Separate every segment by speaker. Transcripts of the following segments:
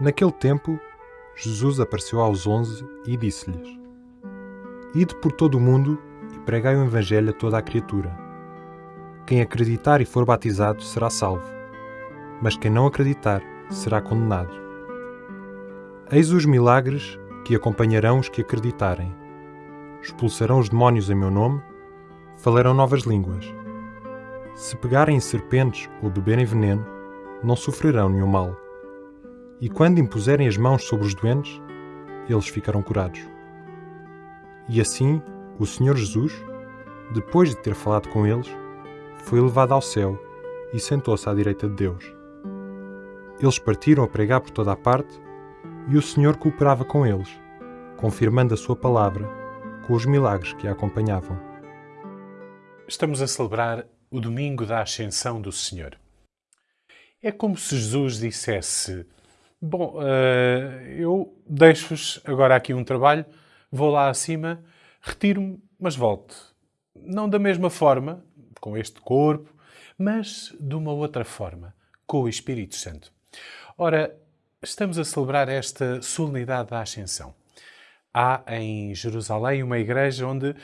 Speaker 1: Naquele tempo, Jesus apareceu aos onze e disse-lhes: Ide por todo o mundo e pregai o Evangelho a toda a criatura. Quem acreditar e for batizado será salvo, mas quem não acreditar será condenado. Eis os milagres que acompanharão os que acreditarem. Expulsarão os demónios em meu nome, falarão novas línguas. Se pegarem em serpentes ou beberem veneno, não sofrerão nenhum mal. E quando impuserem as mãos sobre os doentes, eles ficarão curados. E assim, o Senhor Jesus, depois de ter falado com eles, foi levado ao céu e sentou-se à direita de Deus. Eles partiram a pregar por toda a parte e o Senhor cooperava com eles, confirmando a sua palavra com os milagres que a acompanhavam.
Speaker 2: Estamos a celebrar o domingo da Ascensão do Senhor. É como se Jesus dissesse: Bom, uh, eu deixo-vos agora aqui um trabalho, vou lá acima, retiro-me, mas volto. Não da mesma forma, com este corpo, mas de uma outra forma, com o Espírito Santo. Ora, estamos a celebrar esta solenidade da Ascensão. Há em Jerusalém uma igreja onde uh,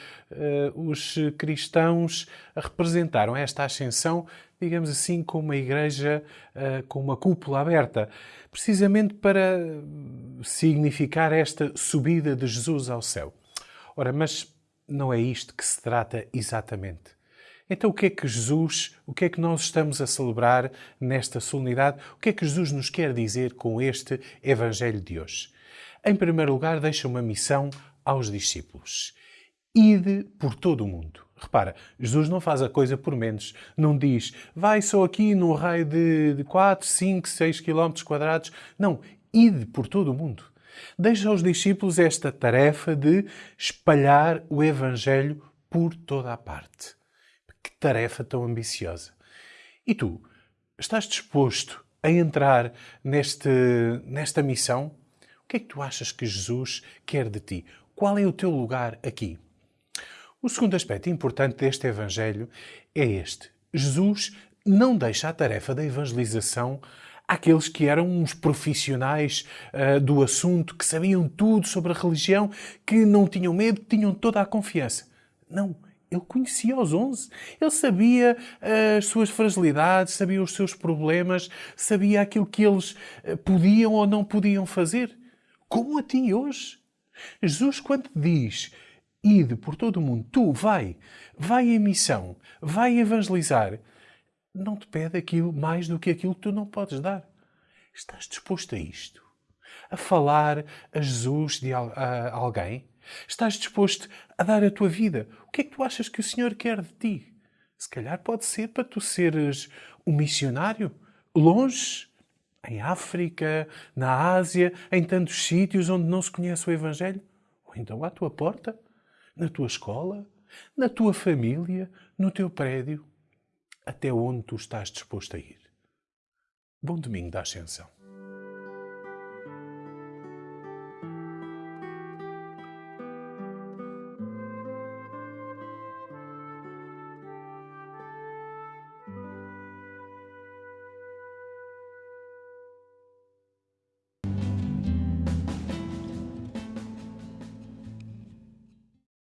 Speaker 2: os cristãos representaram esta ascensão, digamos assim, como uma igreja uh, com uma cúpula aberta, precisamente para significar esta subida de Jesus ao céu. Ora, mas não é isto que se trata exatamente. Então, o que é que Jesus, o que é que nós estamos a celebrar nesta solenidade? O que é que Jesus nos quer dizer com este Evangelho de hoje? Em primeiro lugar, deixa uma missão aos discípulos. Ide por todo o mundo. Repara, Jesus não faz a coisa por menos. Não diz, vai só aqui num raio de 4, 5, 6 km quadrados. Não, ide por todo o mundo. Deixa aos discípulos esta tarefa de espalhar o Evangelho por toda a parte. Que tarefa tão ambiciosa. E tu, estás disposto a entrar neste, nesta missão? Que é que tu achas que Jesus quer de ti? Qual é o teu lugar aqui? O segundo aspecto importante deste Evangelho é este. Jesus não deixa a tarefa da evangelização àqueles que eram uns profissionais uh, do assunto, que sabiam tudo sobre a religião, que não tinham medo, que tinham toda a confiança. Não. Ele conhecia os onze. Ele sabia uh, as suas fragilidades, sabia os seus problemas, sabia aquilo que eles uh, podiam ou não podiam fazer como a ti hoje. Jesus, quando diz ide por todo o mundo, tu vai, vai em missão, vai evangelizar, não te pede aquilo mais do que aquilo que tu não podes dar. Estás disposto a isto? A falar a Jesus de a alguém? Estás disposto a dar a tua vida? O que é que tu achas que o Senhor quer de ti? Se calhar pode ser para tu seres um missionário, longe, em África, na Ásia, em tantos sítios onde não se conhece o Evangelho? Ou então à tua porta, na tua escola, na tua família, no teu prédio, até onde tu estás disposto a ir. Bom domingo da Ascensão.